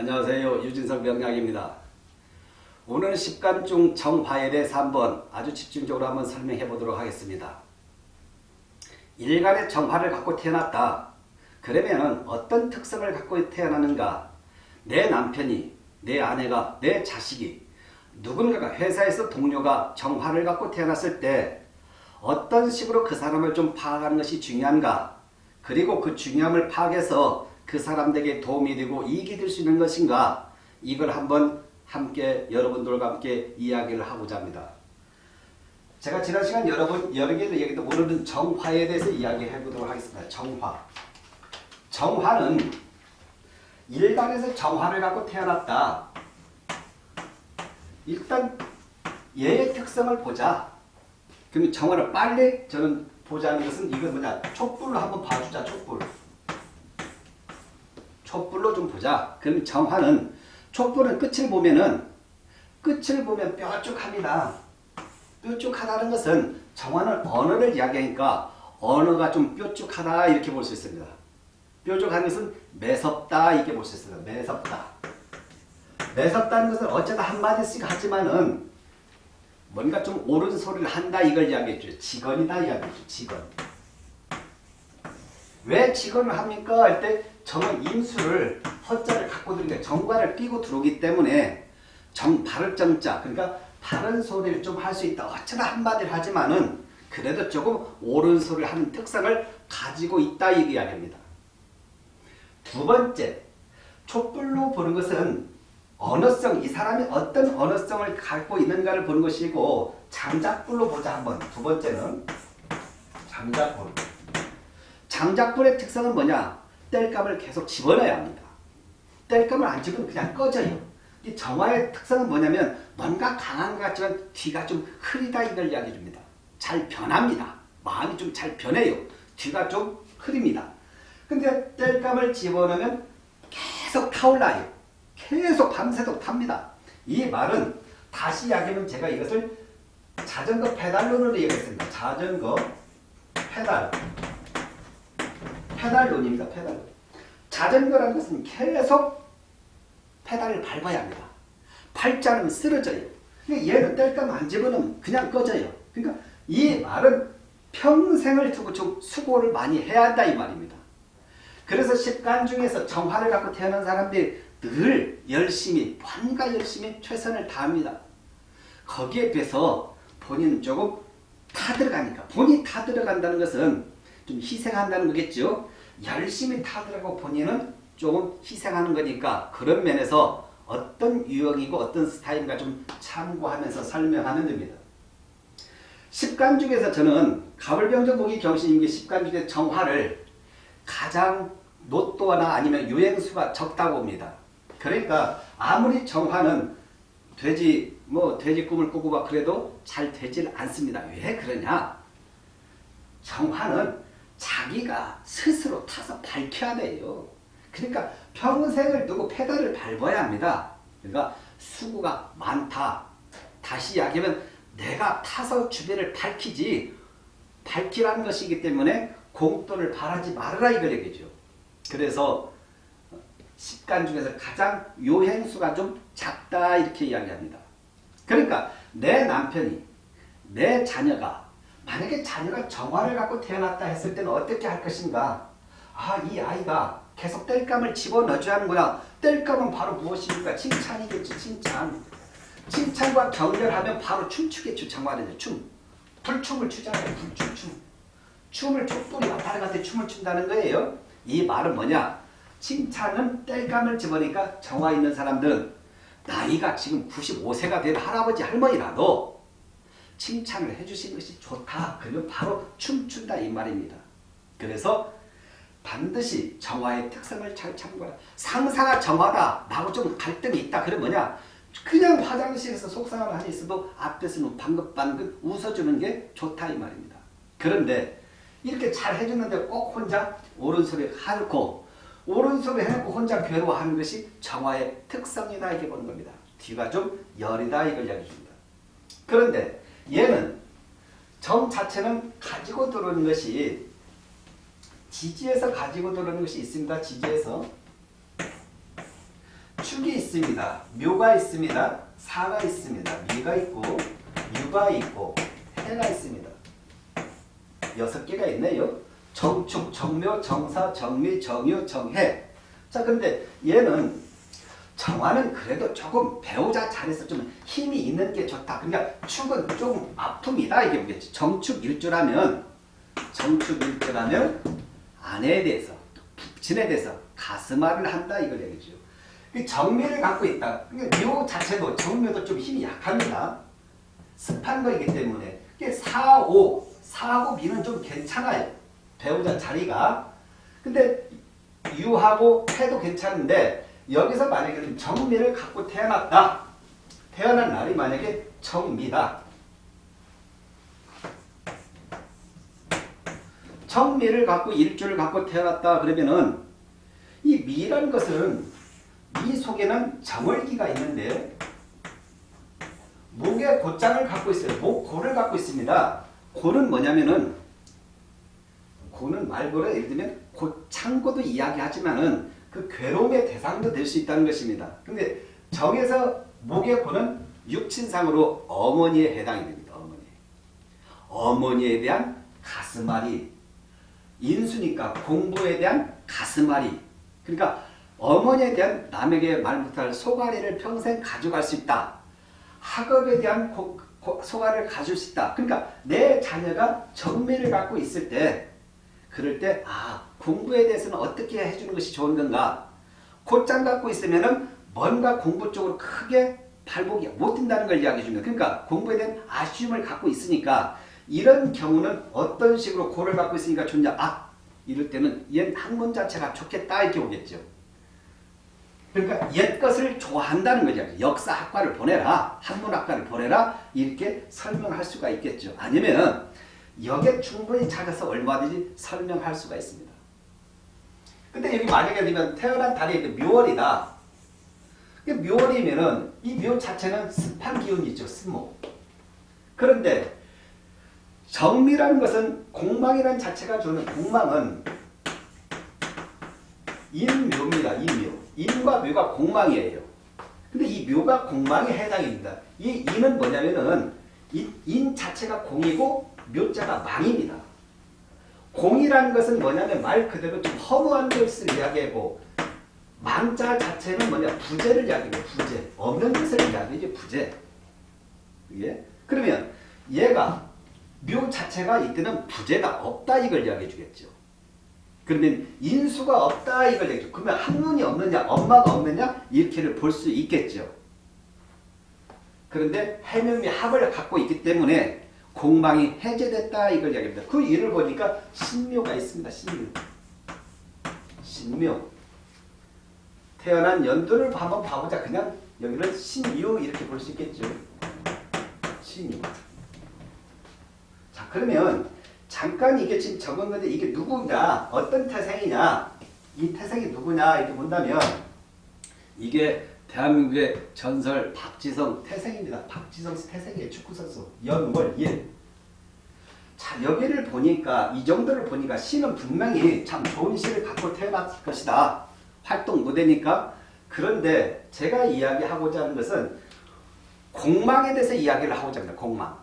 안녕하세요. 유진석 명약입니다. 오늘 십간중 정화에 대해서 한번 아주 집중적으로 한번 설명해 보도록 하겠습니다. 일간의 정화를 갖고 태어났다. 그러면 어떤 특성을 갖고 태어나는가? 내 남편이, 내 아내가, 내 자식이 누군가가 회사에서 동료가 정화를 갖고 태어났을 때 어떤 식으로 그 사람을 좀 파악하는 것이 중요한가? 그리고 그 중요함을 파악해서 그 사람들에게 도움이 되고 이익이 될 수 있는 것인가? 이걸 한번 함께 여러분들과 함께 이야기를 하고자 합니다. 제가 지난 시간 여러분 여러 개의 얘기도 모르는 정화에 대해서 이야기해 보도록 하겠습니다. 정화. 정화는 일간에서 정화를 갖고 태어났다. 일단 얘의 특성을 보자. 그러면 정화를 빨리 저는 보자는 것은 이건 뭐냐 촛불로 한번 봐주자 촛불. 촛불로 좀 보자. 그럼 정화는 촛불은 끝을 보면은 끝을 보면 뾰족합니다. 뾰족하다는 것은 정화는 언어를 이야기하니까 언어가 좀 뾰족하다 이렇게 볼 수 있습니다. 뾰족한 것은 매섭다 이렇게 볼 수 있습니다. 매섭다. 매섭다는 것은 어쩌다 한마디씩 하지만은 뭔가 좀 옳은 소리를 한다 이걸 이야기했죠. 직언이다 이야기했죠. 직언. 왜 직언을 합니까? 할 때 저는 임수를 허자를 갖고 들는데 정과를 끼고 들어오기 때문에 정 바를 정자 그러니까 바른 소리를 좀 할 수 있다. 어쩌다 한마디를 하지만은 그래도 조금 옳은 소리를 하는 특성을 가지고 있다 이 이야기입니다. 두 번째 촛불로 보는 것은 언어성, 이 사람이 어떤 언어성을 갖고 있는가를 보는 것이고 장작불로 보자 한번. 두 번째는 장작불. 장작불의 특성은 뭐냐? 뗄감을 계속 집어넣어야 합니다. 뗄감을 안 집으면 그냥 꺼져요. 이 정화의 특성은 뭐냐면 뭔가 강한 것 같지만 뒤가 좀 흐리다 이걸 이야기해 줍니다. 잘 변합니다. 마음이 좀 잘 변해요. 뒤가 좀 흐립니다. 근데 땔감을 집어넣으면 계속 타올라요. 계속 밤새도록 탑니다. 이 말은 다시 이야기하면 제가 이것을 자전거 페달론으로 얘기했습니다. 자전거 페달. 페달론입니다. 페달론. 자전거라는 것은 계속 페달을 밟아야 합니다. 밟지 않으면 쓰러져요. 그러니까 얘를 땔감 안 집어넣으면 그냥 꺼져요. 그러니까 이 말은 평생을 두고 좀 수고를 많이 해야 한다 이 말입니다. 그래서 십간 중에서 정화를 갖고 태어난 사람들이 늘 열심히 환가 열심히 최선을 다합니다. 거기에 비해서 본인은 조금 타 들어가니까 본인이 타 들어간다는 것은 좀 희생한다는 거겠죠. 열심히 타 들어가고 본인은 조금 희생하는 거니까 그런 면에서 어떤 유형이고 어떤 스타일인가 좀 참고하면서 설명하면 됩니다. 십간 중에서 저는 가불병정 목이 경신임기 십간 중에 정화를 가장 노또나 아니면 유행수가 적다고 봅니다. 그러니까 아무리 정화는 돼지 뭐 돼지 꿈을 꾸고 막 그래도 잘 되질 않습니다. 왜 그러냐? 정화는 자기가 스스로 타서 밝혀야 돼요. 그러니까 평생을 두고 페달을 밟아야 합니다. 그러니까 수고가 많다. 다시 이야기하면 내가 타서 주변을 밝히지 밝히라는 것이기 때문에 공돈을 바라지 말아라 이걸 얘기죠. 그래서 식간 중에서 가장 요행수가 좀 작다 이렇게 이야기합니다. 그러니까 내 남편이 내 자녀가 만약에 자녀가 정화를 갖고 태어났다 했을 때는 어떻게 할 것인가? 아 이 아이가 계속 뗄감을 집어넣어줘야 하는구나 뗄감은 바로 무엇입니까? 칭찬이겠죠 칭찬. 칭찬과 격려하면 바로 춤추겠죠 정화는 춤. 불춤을 추잖아요 불춤 춤. 춤을 촛불이 왔다 갔다 춤을 춘다는 거예요. 이 말은 뭐냐? 칭찬은 뗄감을 집으니까 정화 있는 사람들은 나이가 지금 95세가 된 할아버지 할머니라도 칭찬을 해주시는 것이 좋다. 그러면 바로 춤춘다 이 말입니다. 그래서 반드시 정화의 특성을 잘 참고하라. 상사가 정화다. 나하고 좀 갈등이 있다. 그럼 뭐냐? 그냥 화장실에서 속상함을 하니 있어도 앞에서는 방긋방긋 웃어주는 게 좋다 이 말입니다. 그런데 이렇게 잘 해주는데 꼭 혼자 소리 하고 오른손을 해놓고 혼자 괴로워하는 것이 정화의 특성이다 이렇게 보는 겁니다. 뒤가 좀 열이다 이걸 이야기해 줍니다. 그런데 얘는 정 자체는 가지고 들어오는 것이 지지에서 가지고 들어오는 것이 있습니다. 지지에서 축이 있습니다. 묘가 있습니다. 사가 있습니다. 미가 있고 유가 있고 해가 있습니다. 여섯 개가 있네요. 정축, 정묘, 정사, 정미, 정유, 정해. 자, 근데 얘는 정화는 그래도 조금 배우자 자리에서 좀 힘이 있는 게 좋다. 그러니까 축은 좀 아픔이다 이게 뭐겠지. 정축 일주라면 정축 일주라면 아내에 대해서 부친에 대해서 가슴앓이를 한다 이걸 얘기죠. 이 정미를 갖고 있다. 그러니까 묘 자체도 정묘도 좀 힘이 약합니다. 습한 거이기 때문에 이게 4, 5, 4하고 미는 좀 괜찮아요. 배우자 자리가. 근데 유하고 해도 괜찮은데 여기서 만약에 정미를 갖고 태어났다. 태어난 날이 만약에 정미다. 정미를 갖고 일주를 갖고 태어났다 그러면은 이 미라는 것은 미 속에는 정월기가 있는데 목에 곧장을 갖고 있어요. 목고를 갖고 있습니다. 고는 뭐냐면은 고는 말고를 예를 들면 고창고도 이야기하지만은 그 괴로움의 대상도 될 수 있다는 것입니다. 근데 정에서 목의 고는 육친상으로 어머니에 해당이 됩니다. 어머니. 어머니에 대한 가슴앓이. 인수니까 공부에 대한 가슴앓이. 그러니까 어머니에 대한 남에게 말 못할 소가리를 평생 가져갈 수 있다. 학업에 대한 고, 고, 소가리를 가질 수 있다. 그러니까 내 자녀가 정미를 갖고 있을 때 그럴 때 아, 공부에 대해서는 어떻게 해주는 것이 좋은 건가? 곧장 갖고 있으면 은 뭔가 공부 쪽으로 크게 발목이 못 뛴다는 걸 이야기해 줍니다. 그러니까 공부에 대한 아쉬움을 갖고 있으니까 이런 경우는 어떤 식으로 고를 갖고 있으니까 좋냐? 아, 이럴 때는 옛 학문 자체가 좋겠다 이렇게 오겠죠. 그러니까 옛 것을 좋아한다는 거죠. 역사학과를 보내라, 학문학과를 보내라 이렇게 설명할 수가 있겠죠. 아니면 여기에 충분히 찾아서 얼마든지 설명할 수가 있습니다. 근데 여기 만약에 되면 태어난 달이 묘월이다. 묘월이면은 이 묘 자체는 습한 기운이 있죠. 습목. 그런데 정미라는 것은 공망이라는 자체가 주는 공망은 인묘입니다. 인묘. 인과 묘가 공망이에요. 근데 이 묘가 공망에 해당입니다. 이 인은 뭐냐면은 인, 인 자체가 공이고 묘자가 망입니다. 공이라는 것은 뭐냐면 말 그대로 좀 허무한 것을 이야기하고 망자 자체는 뭐냐 부재를 이야기해요. 부재. 없는 것을 이야기해요. 부재. 예? 그러면 얘가 묘 자체가 이때는 부재가 없다 이걸 이야기해 주겠죠. 그러면 인수가 없다 이걸 얘기해 줘. 그러면 학문이 없느냐 엄마가 없느냐 이렇게를 볼 수 있겠죠. 그런데 해명이 합을 갖고 있기 때문에 공망이 해제됐다 이걸 이야기합니다. 그 일을 보니까 신묘가 있습니다. 신묘. 신묘. 태어난 연도를 한번 봐보자. 그냥 여기는 신유 이렇게 볼 수 있겠죠. 신유. 자 그러면 잠깐 이게 지금 적은 건데 이게 누구냐 어떤 태생이냐 이 태생이 누구냐 이렇게 본다면 이게 대한민국의 전설 박지성 태생입니다. 박지성 태생이에요. 축구선수. 연월 1. 자 여기를 보니까 이 정도를 보니까 시는 분명히 참 좋은 시를 갖고 태어났을 것이다. 활동 무대니까 그런데 제가 이야기하고자 하는 것은 공망에 대해서 이야기를 하고자 합니다. 공망.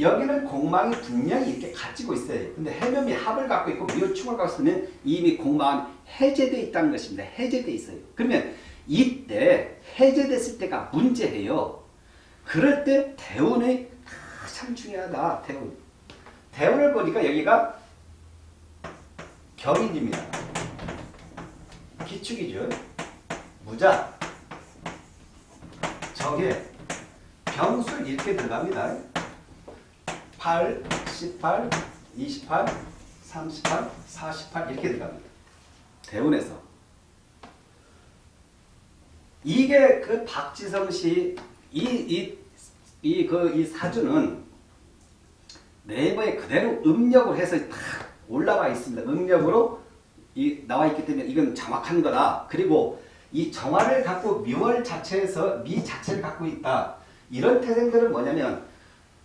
여기는 공망이 분명히 이렇게 가지고 있어요. 근데 해면이 합을 갖고 있고 미호충을 갖고 있으면 이미 공망은 해제되어 있다는 것입니다. 해제되어 있어요. 그러면 이때 해제됐을 때가 문제예요. 그럴 때 대운이 참 중요하다. 대운. 대운을 보니까 여기가 경인입니다. 기축이죠. 무자, 적에 병술 이렇게 들어갑니다. 8, 18, 28, 38, 48 이렇게 들어갑니다. 대운에서. 이게 그 박지성 씨, 이, 이, 이, 그, 이 사주는 네이버에 그대로 음력을 해서 딱 올라와 있습니다. 음력으로 이, 나와 있기 때문에 이건 정확한 거다. 그리고 이 정화를 갖고 미월 자체에서 미 자체를 갖고 있다. 이런 태생들은 뭐냐면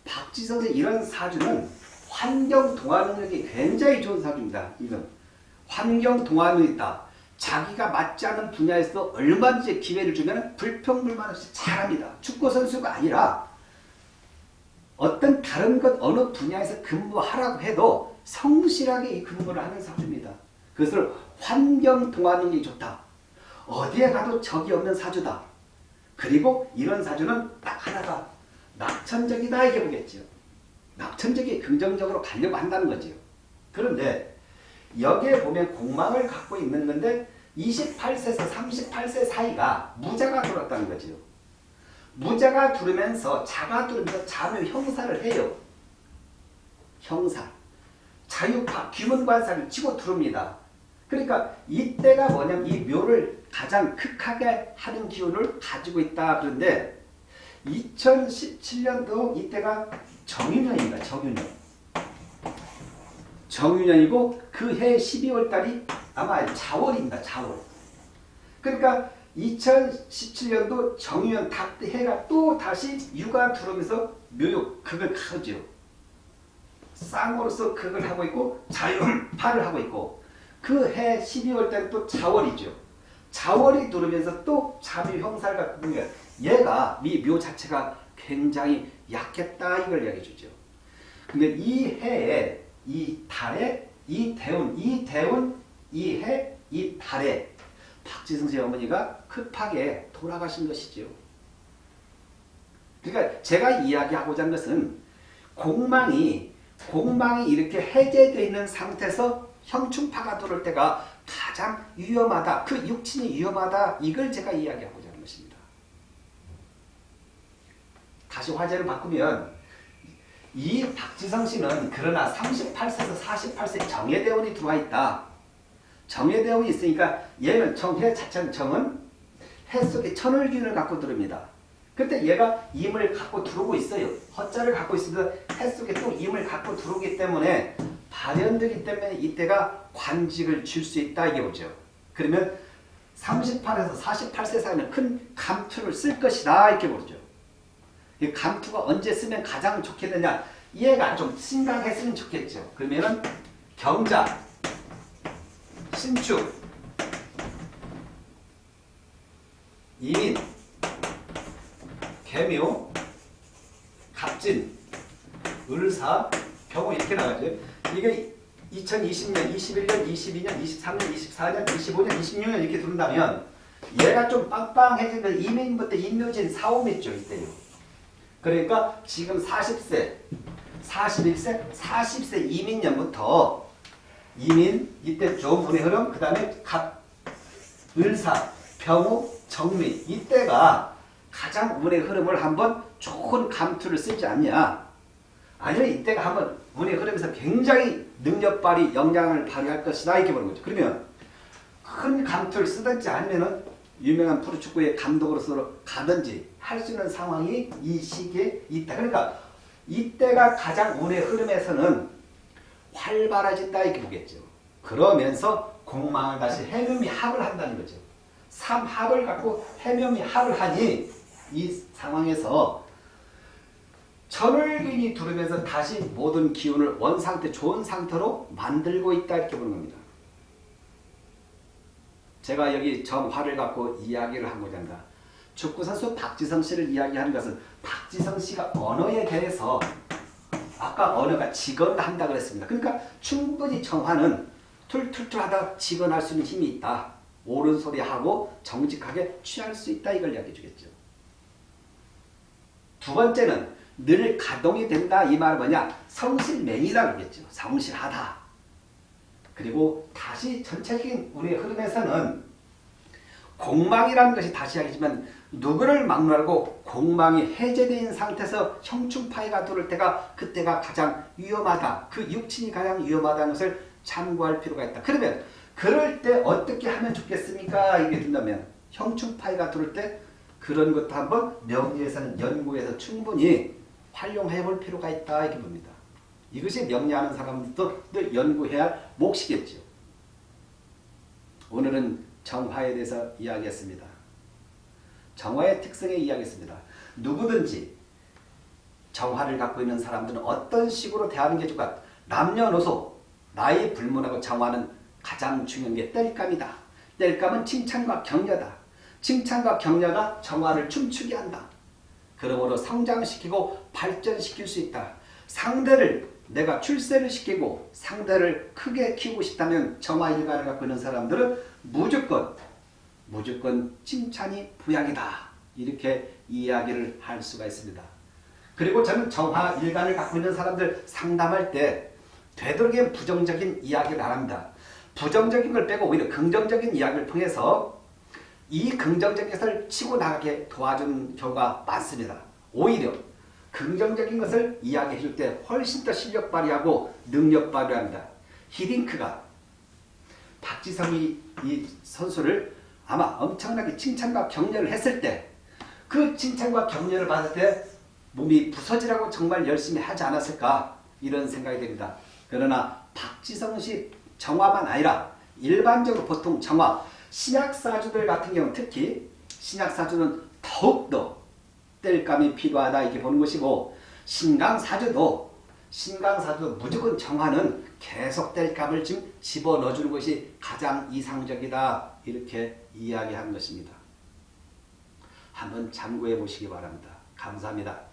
박지성 씨 이런 사주는 환경 동화 능력이 굉장히 좋은 사주입니다. 이건 환경 동화 능력이 있다. 자기가 맞지 않는 분야에서 얼마든지 기회를 주면 불평불만 없이 잘합니다. 축구 선수가 아니라 어떤 다른 것 어느 분야에서 근무하라고 해도 성실하게 이 근무를 하는 사주입니다. 그것을 환경 동화능력이 좋다. 어디에 가도 적이 없는 사주다. 그리고 이런 사주는 딱 하나가 낙천적이다 이게 보겠죠. 낙천적이 긍정적으로 가려고 한다는 거죠. 그런데 여기에 보면 공망을 갖고 있는 건데 28세에서 38세 사이가 무자가 들었다는 거죠. 무자가 두르면서 자가 두르면서 자묘 형사를 해요. 형사. 자유파, 귀문관사를 치고 두릅니다. 그러니까 이때가 뭐냐면 이 묘를 가장 극하게 하는 기운을 가지고 있다. 그런데 2017년도 이때가 정유년입니다. 정유년. 정유년이고 그 해 12월 달이 아마 자월입니다. 자월. 그러니까 2017년도 정유년 닭 해가 또 다시 육아 들어오면서 묘욕 극을 하죠. 쌍으로서 극을 하고 있고 자유파를 하고 있고 그 해 12월 달은 또 자월이죠. 자월이 들어오면서 또 자묘 형사를 갖고 있는 거예요. 얘가 이묘 자체가 굉장히 약했다 이걸 이야기해 주죠. 근데 이 해에 이 달에 이 대운 이 대운 이 해 이 달에 박지성 씨 어머니가 급하게 돌아가신 것이죠. 그러니까 제가 이야기하고자 하는 것은 공망이 공망이 이렇게 해제되어 있는 상태에서 형충파가 들어올 때가 가장 위험하다. 그 육친이 위험하다. 이걸 제가 이야기하고자 하는 것입니다. 다시 화제를 바꾸면 이 박지성 씨는 그러나 38세에서 48세 정예대원이 들어와 있다. 정예대원이 있으니까 얘는 정해 자체는 정은 해 속에 천을균을 갖고 들어옵니다. 그때 얘가 임을 갖고 들어오고 있어요. 허자를 갖고 있으면서 해 속에 또 임을 갖고 들어오기 때문에 발현되기 때문에 이때가 관직을 줄 수 있다 이게 오죠. 그러면 38에서 48세 사이는 큰 감투를 쓸 것이다 이렇게 보죠. 이 감투가 언제 쓰면 가장 좋겠느냐 얘가 좀 심각했으면 좋겠죠. 그러면은 경자, 신축, 이민, 개묘, 갑진, 을사, 병호 이렇게 나가죠. 이게 2020년, 21년, 22년, 23년, 24년, 25년, 26년 이렇게 들어온다면 얘가 좀 빵빵해지면 이민부터 인묘진 사오미 있죠. 이때요. 그러니까 지금 40세, 41세, 40세 이민년부터 이민 이때 좋은 분의 흐름 그 다음에 갑, 을사, 병우, 정미. 이때가 가장 운의 흐름을 한번 좋은 감투를 쓰지 않냐. 아니면 이때가 한번 운의 흐름에서 굉장히 능력 발휘 영향을 발휘할 것이다 이렇게 보는 거죠. 그러면 큰 감투를 쓰든지 아니면은 유명한 프로축구의 감독으로서 가든지 할 수 있는 상황이 이 시기에 있다. 그러니까 이때가 가장 운의 흐름에서는 활발해진다 이렇게 보겠죠. 그러면서 공망을 다시 해묘미 합을 한다는 거죠. 삼합을 갖고 해묘미 합을 하니 이 상황에서 천을균이 두르면서 다시 모든 기운을 원상태 좋은 상태로 만들고 있다 이렇게 보는 겁니다. 제가 여기 정화를 갖고 이야기를 하고자 한다. 축구선수 박지성 씨를 이야기하는 것은 박지성 씨가 언어에 대해서 아까 언어가 직언 한다 그랬습니다. 그러니까 충분히 정화는 툴툴툴 하다 직언할 수 있는 힘이 있다. 옳은 소리 하고 정직하게 취할 수 있다 이걸 이야기해 주겠죠. 두 번째는 늘 가동이 된다 이 말은 뭐냐 성실맹이다 그러겠죠. 성실하다. 그리고 다시 전체적인 우리의 흐름에서는 공망이라는 것이 다시 하겠지만 누구를 막론하고 공망이 해제된 상태에서 형충파이가 들어올 때가 그때가 가장 위험하다. 그 육친이 가장 위험하다는 것을 참고할 필요가 있다. 그러면 그럴 때 어떻게 하면 좋겠습니까? 이게 된다면 형충파이가 들어올 때 그런 것도 한번 명리에서는 연구해서 충분히 활용해 볼 필요가 있다. 이렇게 봅니다. 이것이 명리하는 사람들도 늘 연구해야 할 몫이겠죠. 오늘은 정화에 대해서 이야기했습니다. 정화의 특성에 이야기했습니다. 누구든지 정화를 갖고 있는 사람들은 어떤 식으로 대하는 게 좋을까? 남녀노소, 나이 불문하고 정화는 가장 중요한 게 뗄감이다. 뗄감은 칭찬과 격려다. 칭찬과 격려가 정화를 춤추게 한다. 그러므로 성장시키고 발전시킬 수 있다. 상대를 내가 출세를 시키고 상대를 크게 키우고 싶다면 정화일관을 갖고 있는 사람들은 무조건 무조건 칭찬이 부양이다. 이렇게 이야기를 할 수가 있습니다. 그리고 저는 정화일관을 갖고 있는 사람들 상담할 때 되도록이면 부정적인 이야기를 안 합니다. 부정적인 걸 빼고 오히려 긍정적인 이야기를 통해서 이 긍정적인 것을 치고 나가게 도와준 경우가 많습니다. 오히려 긍정적인 것을 이야기해 줄 때 훨씬 더 실력 발휘하고 능력 발휘합니다. 히딩크가 박지성이 이 선수를 아마 엄청나게 칭찬과 격려를 했을 때 그 칭찬과 격려를 받을 때 몸이 부서지라고 정말 열심히 하지 않았을까 이런 생각이 됩니다. 그러나 박지성 씨 정화만 아니라 일반적으로 보통 정화 신약사주들 같은 경우 특히 신약사주는 더욱더 뗄감이 필요하다 이렇게 보는 것이고 신강사주도 신강사주 무조건 정화는 계속 뗄감을 지금 집어넣어주는 것이 가장 이상적이다 이렇게 이야기한 것입니다. 한번 참고해 보시기 바랍니다. 감사합니다.